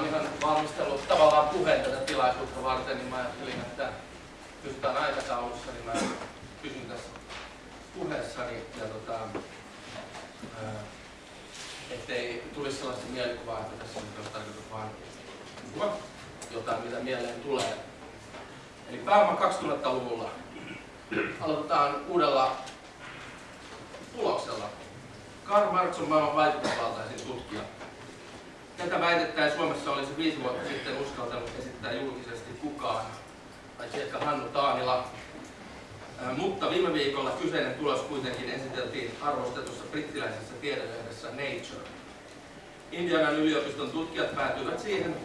oon ihan valmistellut tavallaan puheen tätä tilaisuutta varten, niin mä ajattelin, että pysytään aikataulussa, niin mä kysyn tässä puheessani, ja tota, ettei tulisi sellaista mielikuvaa, että tässä olisi tarkoitus vaan jotain, mitä mieleen tulee. Eli pääoma 2000-luvulla aloitetaan uudella tuloksella. Karl Marx on maailman vaikutusvaltaisin tutkija. Tätä väitettä ei Suomessa olisi viisi vuotta sitten uskaltanut esittää julkisesti kukaan, paitsi ehkä Hannu Taanila. Mutta viime viikolla kyseinen tulos kuitenkin esiteltiin arvostetussa brittiläisessä tiedelehdessä Nature. Indianan yliopiston tutkijat päätyivät siihen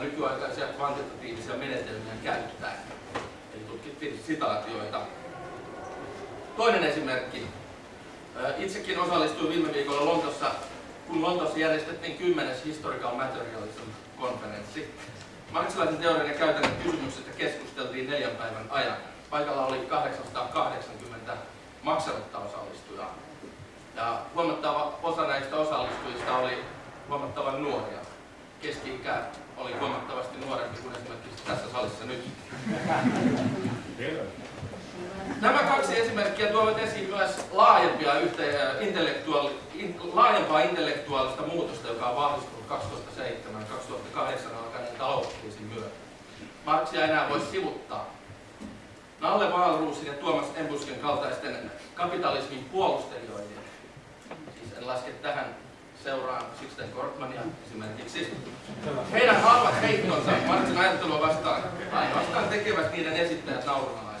nykyaikaisia kvantitatiivisia menetelmiä käyttäen. Eli tutkittiin sitaatioita. Toinen esimerkki. Itsekin osallistuin viime viikolla Lontossa, kun Lontossa järjestettiin 10. Historical Materialism-konferenssi. Marksilaisen teorian ja käytännön kysymyksestä keskusteltiin neljän päivän ajan. Paikalla oli 880 maksanutta osallistujaa. Ja huomattava osa näistä osallistujista oli huomattavan nuoria. Keski-ikä oli huomattavasti nuorempi kuin esimerkiksi tässä salissa nyt. Nämä kaksi esimerkkiä tuovat esiin myös laajempia intellektuaali, in, laajempaa intellektuaalista muutosta, joka on vahvistunut 2007-2008 alkaneen talouskriisin myötä. Marksia enää voi sivuttaa. Nalle Wahlroosin ja Tuomas Embusken kaltaisten kapitalismin puolustelijoiden, siis en laske tähän seuraan Sixten Korkmania esimerkiksi. Heidän halvat heittonsa Marksin ajattelua vastaan ainoastaan tekevät niiden esittäjät naurunalaisiksi.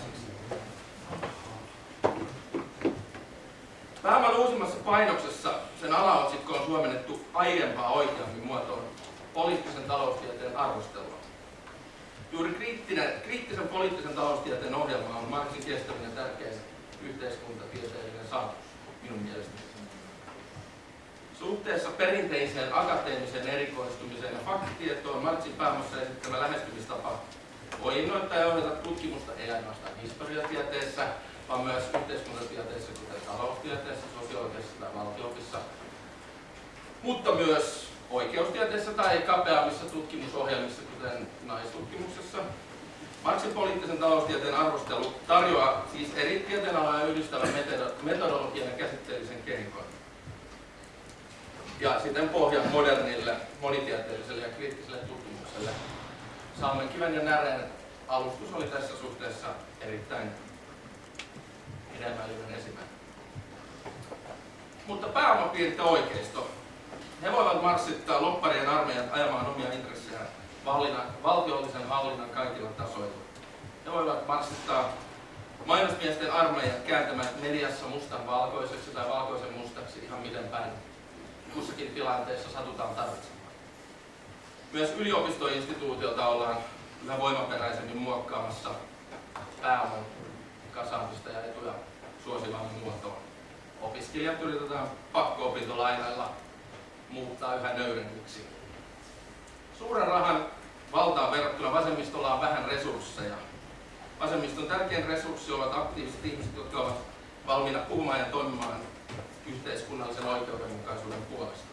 Pääoman uusimmassa painoksessa sen alaotsikko on suomennettu aiempaa oikeammin muotoon poliittisen taloustieteen arvostelua. Juuri kriittinen, kriittisen poliittisen taloustieteen ohjelma on Marksin kestävinen tärkeä yhteiskuntatieteellinen saavutus minun mielestäni. Suhteessa perinteiseen akateemiseen erikoistumiseen ja faktitietoon Marksin pääomassa esittämä lähestymistapa voi innoittaa ja ohjata tutkimusta ei ainoastaan historiatieteessä, vaan myös yhteiskuntatieteessä, kuten taloustieteessä, sosiologiassa tai valtioopissa, mutta myös oikeustieteessä tai kapeammissa tutkimusohjelmissa, kuten naistutkimuksessa. Marxin poliittisen taloustieteen arvostelu tarjoaa siis eri tieteenaloja yhdistävän metodologian ja käsitteellisen kehikon. Ja sitten pohjan modernille, monitieteelliselle ja kriittiselle tutkimukselle. Saamen kiven ja näreen alustus oli tässä suhteessa erittäin hedelmällinen esimerkki. Mutta pääomapiirte oikeisto. He voivat marssittaa lopparien armeijat ajamaan omia intressejään valtiollisen hallinnan kaikilla tasoilla. He voivat marssittaa mainosmiesten armeijat kääntämään mediassa mustan valkoiseksi tai valkoisen mustaksi ihan miten päin kussakin tilanteessa satutaan tarvitsemaan. Myös yliopistoinstituutiolta ollaan yhä voimaperäisemmin muokkaamassa pääoman kasaamista ja etuja suosivaan muotoon. Opiskelijat yritetään pakko-opintolainalla muuttaa yhä nöyremmiksi. Suuren rahan valtaan verrattuna vasemmistolla on vähän resursseja. Vasemmiston tärkein resurssi ovat aktiiviset ihmiset, jotka ovat valmiina puhumaan ja toimimaan yhteiskunnallisen oikeudenmukaisuuden puolesta.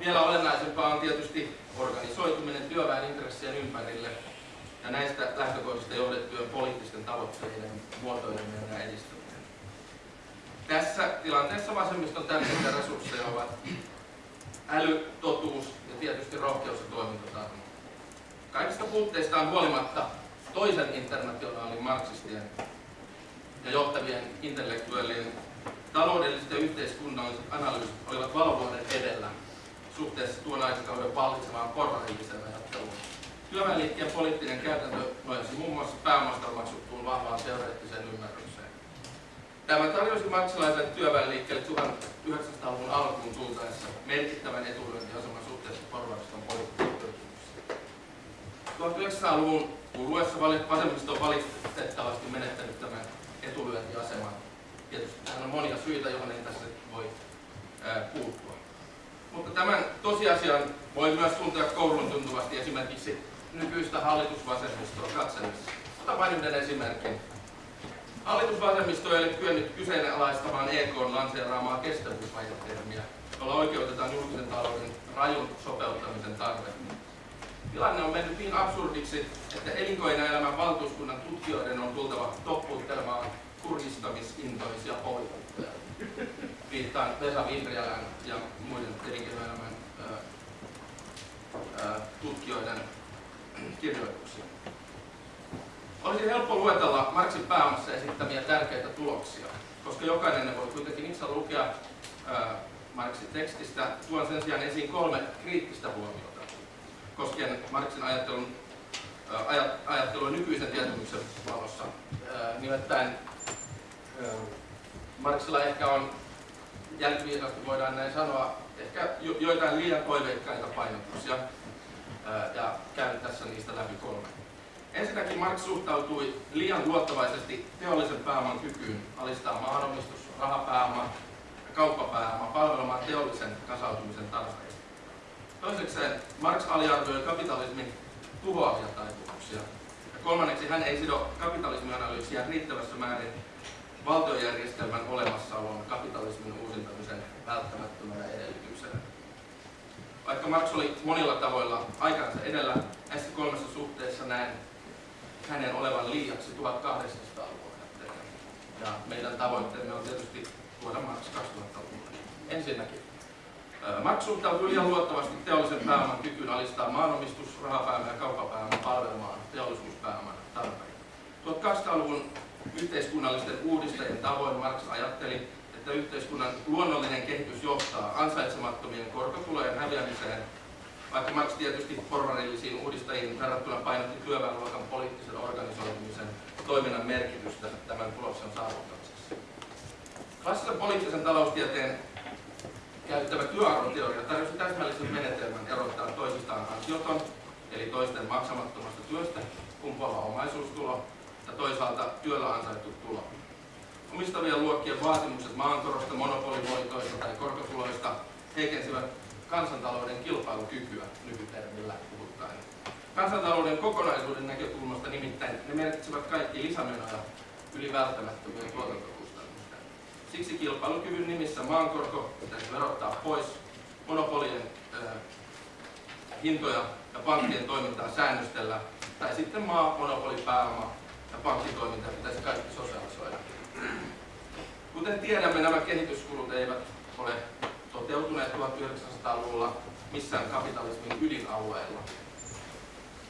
Vielä olennaisempaa on tietysti organisoituminen työväen intressien ympärille ja näistä lähtökohdista johdettujen poliittisten tavoitteiden muotoileminen ja edistäminen. Tässä tilanteessa vasemmiston tärkeitä resursseja ovat äly, totuus ja tietysti rohkeus ja toimintatarmo. Kaikista puutteistaan huolimatta toisen internationaalin marksistien ja johtavien intellektuellien taloudelliset ja yhteiskunnalliset analyysit olivat valovuoden edellä suhteessa tuon aikakauden vallitsevaan porvarilliseen ajatteluun. Työväenliikkeen poliittinen käytäntö nojasi muun muassa pääomasta maksuttuun vahvaan teoreettiseen ymmärrykseen. Tämä tarjosi marksilaiselle työväenliikkeelle 1900-luvun alkuun tultaessa merkittävän etulyöntiaseman suhteessa porvariston poliittiseen 1900-luvun kuluessa vasemmisto on valitettavasti menettänyt tämän etulyöntiaseman Tietysti tähän on monia syitä, joihin ei tässä voi puuttua. Mutta tämän tosiasian voi myös tuntea koulun tuntuvasti esimerkiksi nykyistä hallitusvasemmistoa katsellessa. Ota vain yhden esimerkin. Hallitusvasemmisto ei ole kyennyt kyseenalaistamaan EKn lanseeraamaa kestävyysvajetermiä, jolla oikeutetaan julkisen talouden rajun sopeuttamisen tarve. Tilanne on mennyt niin absurdiksi, että elinkeinoelämän valtuuskunnan tutkijoiden on tultava toppuuttelemaan kurjistamisintoisia poliitikkoja. Viittaan Vesa Vihriälän ja muiden elinkeinoelämän tutkijoiden kirjoituksia. Olisi helppo luetella Marxin pääomassa esittämiä tärkeitä tuloksia, koska jokainen ne voi kuitenkin itse lukea Marxin tekstistä. Tuon sen sijaan esiin kolme kriittistä huomiota koskien Marxin ajattelun, ajattelua nykyisen tietämyksen valossa. Nimittäin Marxilla ehkä on, jälkiviisasti voidaan näin sanoa, ehkä joitain liian toiveikkaita painotuksia, ja käyn tässä niistä läpi kolme. Ensinnäkin Marx suhtautui liian luottavaisesti teollisen pääoman kykyyn alistaa maanomistus, rahapääoma ja kauppapääoma palvelemaan teollisen kasautumisen tarpeita. Toisekseen Marx aliarvioi kapitalismin tuhoavia taipumuksia. Ja kolmanneksi hän ei sido kapitalismianalyysiä riittävässä määrin valtiojärjestelmän olemassaolon kapitalismin uusintamisen välttämättömänä edellytyksenä. Vaikka Marx oli monilla tavoilla aikansa edellä, näissä kolmessa suhteessa näen hänen olevan liiaksi 1800-luvulla. Ja meidän tavoitteemme on tietysti tuoda Marx 2000-luvulle. Ensinnäkin, Marx suhtautui liian luottavasti teollisen pääoman kykyyn alistaa maanomistus, rahapääoma ja kauppapääoma palvelemaan teollisuuspääoman tarpeita. 1800-luvun yhteiskunnallisten uudistajien tavoin Marx ajatteli, että yhteiskunnan luonnollinen kehitys johtaa ansaitsemattomien korkotulojen häviämiseen vaikka Marx tietysti porvarillisiin uudistajiin verrattuna painotti työväenluokan poliittisen organisoitumisen toiminnan merkitystä tämän tuloksen saavuttamisessa. Klassisen poliittisen taloustieteen käyttävä työarvoteoria tarjosi täsmällisen menetelmän erottaa toisistaan ansioton, eli toisten maksamattomasta työstä kumpuava omaisuustulo ja toisaalta työllä ansaittu tulo. Omistavien luokkien vaatimukset maankorosta, monopolivoitoista tai korkotuloista heikensivät kansantalouden kilpailukykyä nykytermillä puhuttaen. Kansantalouden kokonaisuuden näkökulmasta nimittäin ne merkitsevät kaikki lisämenoja yli välttämättömien tuotantokustannusten. Siksi kilpailukyvyn nimissä maankorko pitäisi verottaa pois, monopolien äh, hintoja ja pankkien toimintaa säännöstellä, tai sitten maa, monopolipääoma ja pankkitoiminta pitäisi kaikki sosiaalisoida. Kuten tiedämme, nämä kehityskulut eivät ole toteutuneet 1900-luvulla missään kapitalismin ydinalueella.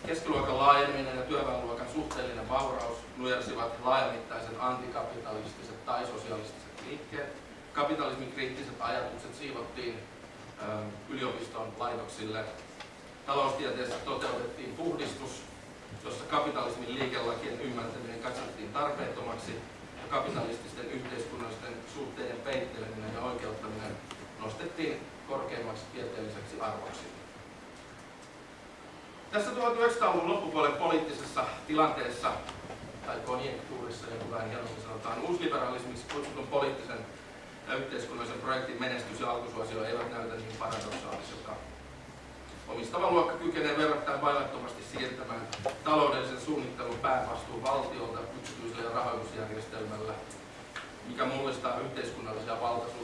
Keskiluokan laajeneminen ja työväenluokan suhteellinen vauraus nujersivat laajamittaiset antikapitalistiset tai sosialistiset liikkeet. Kapitalismin kriittiset ajatukset siivottiin ö, yliopiston laitoksille. Taloustieteessä toteutettiin puhdistus, jossa kapitalismin liikelakien ymmärtäminen katsottiin tarpeettomaksi ja kapitalististen yhteiskunnallisten suhteiden peitteleminen ja oikeuttaminen nostettiin korkeimmaksi tieteelliseksi arvoksi. Tässä 1900-luvun loppupuolen poliittisessa tilanteessa, tai konjunktuurissa, kuin vähän hienommin sanotaan, uusliberalismiksi kutsutun poliittisen ja yhteiskunnallisen projektin menestys ja alkusuosio eivät näytä niin paradoksaaliselta. Omistava luokka kykenee verrattain vaivattomasti siirtämään taloudellisen suunnittelun päävastuun valtiolta yksityiselle rahoitusjärjestelmällä mikä mullistaa yhteiskunnallisia valtasuhteita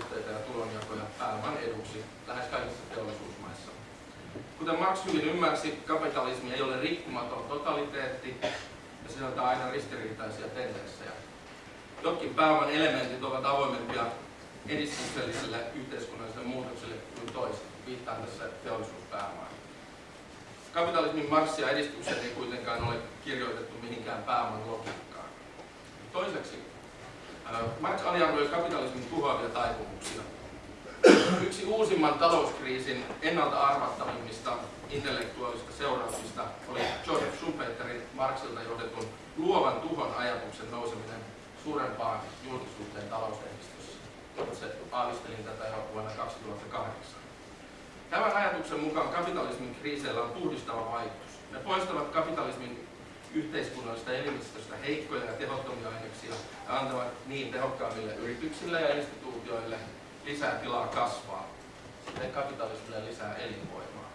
Kuten Marx hyvin ymmärsi, kapitalismi ei ole rikkumaton totaliteetti ja sisältää aina ristiriitaisia tendenssejä. Jotkin pääoman elementit ovat avoimempia edistykselliselle yhteiskunnalliselle muutokselle kuin toiset. Viittaan tässä teollisuuspääomaan. Kapitalismin marssia edistyksen ei kuitenkaan ole kirjoitettu mihinkään pääoman logiikkaan. Toiseksi Marx aliarvioi kapitalismin tuhoavia taipumuksia. Yksi uusimman talouskriisin ennalta arvattavimmista intellektuaalista seurauksista oli Joseph Schumpeterin Marxilta johdetun luovan tuhon ajatuksen nouseminen suurempaan julkisuuteen talouslehdistössä. Itse aavistelin tätä jo vuonna 2008. Tämän ajatuksen mukaan kapitalismin kriiseillä on puhdistava vaikutus. Ne poistavat kapitalismin yhteiskunnallista elimistöstä heikkoja ja tehottomia aineksia ja antavat niin tehokkaammille yrityksille ja instituutioille lisää tilaa kasvaa, sitten kapitalismille lisää elinvoimaa.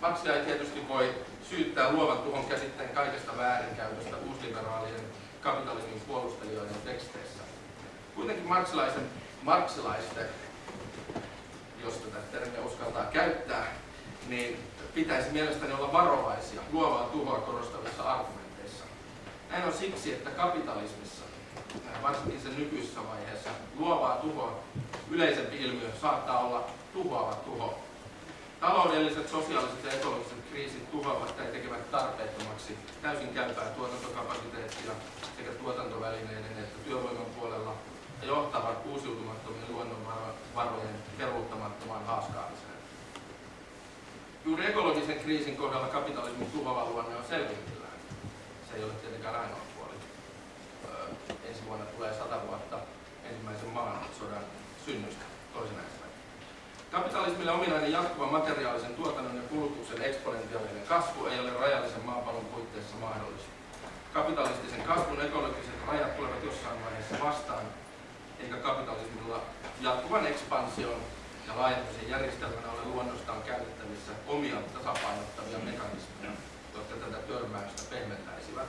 Marxia ei tietysti voi syyttää luovan tuhon käsitteen kaikesta väärinkäytöstä uusliberaalien kapitalismin puolustelijoiden teksteissä. Kuitenkin marksilaisen, marksilaisten, jos tätä termiä uskaltaa käyttää, niin pitäisi mielestäni olla varovaisia luovaa tuhoa korostavissa argumenteissa. Näin on siksi, että kapitalismissa, varsinkin sen nykyisessä vaiheessa, luovaa tuhoa yleisempi ilmiö saattaa olla tuhoava tuho. Taloudelliset, sosiaaliset ja ekologiset kriisit tuhoavat tai tekevät tarpeettomaksi täysin käypää tuotantokapasiteettia sekä tuotantovälineiden että työvoiman puolella ja johtavat uusiutumattomien luonnonvarojen peruuttamattomaan haaskaamiseen. Juuri ekologisen kriisin kohdalla kapitalismin tuhoava luonne on selvityllään. Se ei ole tietenkään ainoa Kapitalismille ominainen jatkuva materiaalisen tuotannon ja kulutuksen eksponentiaalinen kasvu ei ole rajallisen maapallon puitteissa mahdollista. Kapitalistisen kasvun ekologiset rajat tulevat jossain vaiheessa vastaan, eikä kapitalismilla jatkuvan ekspansion ja laajentumisen järjestelmänä ole luonnostaan käytettävissä omia tasapainottavia mekanismeja, jotka tätä törmäystä pehmentäisivät.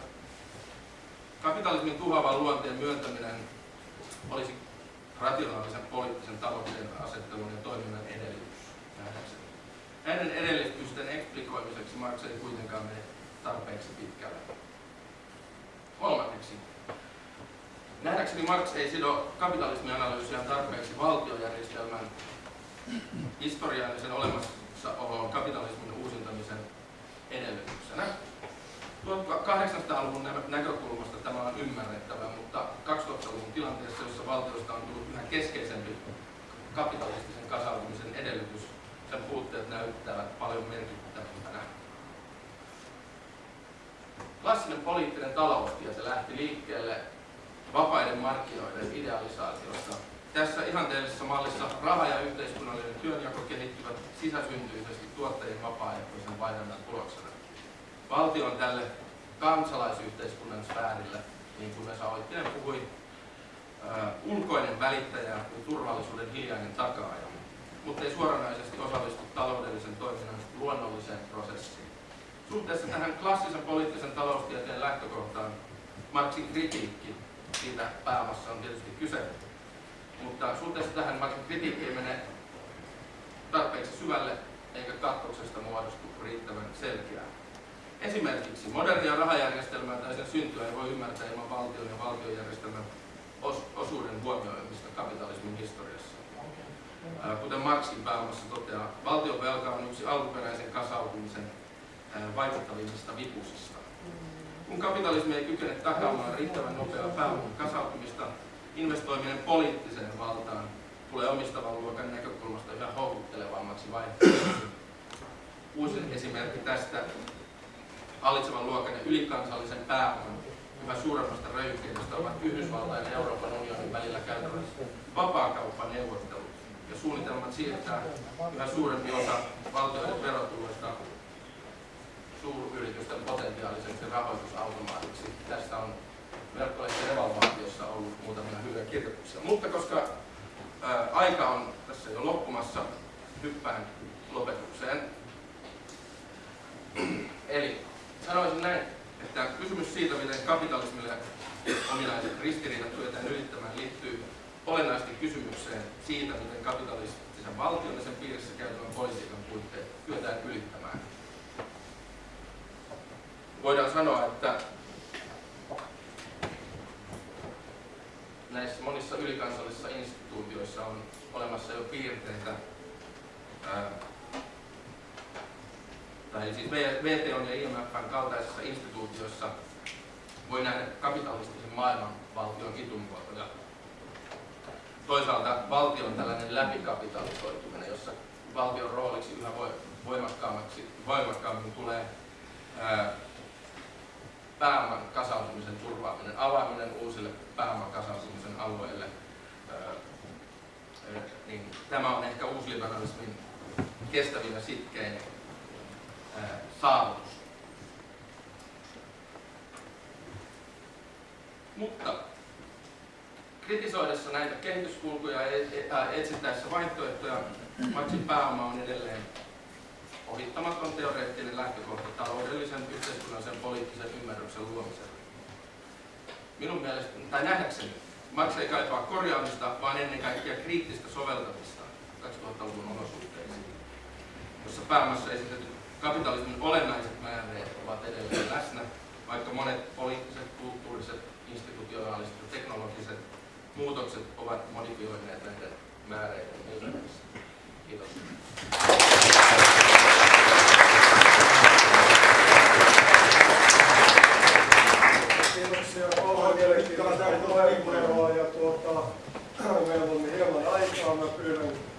Kapitalismin tuhoavan luonteen myöntäminen olisi rationaalisen poliittisen tavoitteen asettelun ja toiminnan edellytys nähdäkseni. Näiden edellytysten eksplikoimiseksi Marx ei kuitenkaan mene tarpeeksi pitkälle. Kolmanneksi, nähdäkseni Marx ei sido kapitalismianalyysiään tarpeeksi valtiojärjestelmän historiallisen olemassaolon kapitalismin uusintamisen edellytyksenä. 1800-luvun näkökulmasta tämä on ymmärrettävä, mutta 2000-luvun tilanteessa, jossa valtiosta on tullut yhä keskeisempi kapitalistisen kasautumisen edellytys, sen puutteet näyttävät paljon merkittävämpänä. Klassinen poliittinen taloustie se lähti liikkeelle vapaiden markkinoiden idealisaatiosta tässä ihanteellisessa mallissa raha ja yhteiskunnallinen työnjako kehittyvät sisäsyntyisesti tuottajien vapaaehtoisen vaihdannan tuloksena. Valtio on tälle kansalaisyhteiskunnan sfäärille, niin kuin Vesa Oittinen puhui, uh, ulkoinen välittäjä ja turvallisuuden hiljainen takaaja, mutta ei suoranaisesti osallistu taloudellisen toiminnan luonnolliseen prosessiin. Suhteessa tähän klassisen poliittisen taloustieteen lähtökohtaan Marxin kritiikki siitä pääomassa on tietysti kyse mutta suhteessa tähän vaikka kritiikki ei mene tarpeeksi syvälle eikä katkoksesta muodostu riittävän selkeää. Esimerkiksi modernia rahajärjestelmää tai sen syntyä ei voi ymmärtää ilman valtion ja valtiojärjestelmän os osuuden huomioimista kapitalismin historiassa. Kuten Marxin pääomassa toteaa, valtion velka on yksi alkuperäisen kasautumisen vaikuttavimmista vipusista. Kun kapitalismi ei kykene takaamaan riittävän nopeaa pääoman kasautumista, investoiminen poliittiseen valtaan tulee omistavan luokan näkökulmasta yhä houkuttelevammaksi vaihtoehtoksi. Uusi esimerkki tästä hallitsevan luokan ja ylikansallisen pääoman yhä suuremmasta röyhkeydestä ovat Yhdysvaltain ja Euroopan unionin välillä käytävät vapaakauppaneuvottelut ja suunnitelmat siirtää yhä suurempi osa valtioiden verotuloista suuryritysten potentiaaliseksi rahoitusautomaatiksi. Tästä on verkkolehti Revalvaatiossa ollut muutamia hyviä kirjoituksia. Mutta koska ää, aika on tässä jo loppumassa, hyppään lopetukseen. Eli sanoisin näin, että kysymys siitä, miten kapitalismille ominaiset ristiriidat kyetään ylittämään, liittyy olennaisesti kysymykseen siitä, miten kapitalistisen valtion ja sen piirissä käytävän politiikan puitteet kyetään ylittämään. Voidaan sanoa, että näissä monissa ylikansallisissa instituutioissa on olemassa jo piirteitä, tai siis VTO ja IMFn kaltaisissa instituutioissa voi nähdä kapitalistisen maailmanvaltion kitumuotoja. Toisaalta valtion tällainen läpikapitalisoituminen, jossa valtion rooliksi yhä voimakkaammaksi, voimakkaammin tulee ää, pääoman kasautumisen turvaaminen, avaaminen uusille pääoman kasautumisen alueille, niin tämä on ehkä uusliberalismin kestävin ja sitkein saavutus. Mutta kritisoidessa näitä kehityskulkuja ja e- e- etsittäessä vaihtoehtoja, Maxin pääoma on edelleen ohittamaton teoreettinen lähtökohta taloudellisen, yhteiskunnallisen poliittisen ymmärryksen luomiselle. minun mielestä, tai nähdäkseni, Marx ei kaipaa korjaamista, vaan ennen kaikkea kriittistä soveltamista 2000-luvun olosuhteisiin, jossa pääomassa esitetyt kapitalismin olennaiset määreet ovat edelleen läsnä, vaikka monet poliittiset, kulttuuriset, institutionaaliset ja teknologiset muutokset ovat modifioineet määreiden ilmeisesti. Kiitos. Kiitoksia paljon mielenkiintoista ja tuota, meillä on hieman aikaa. Mä pyydän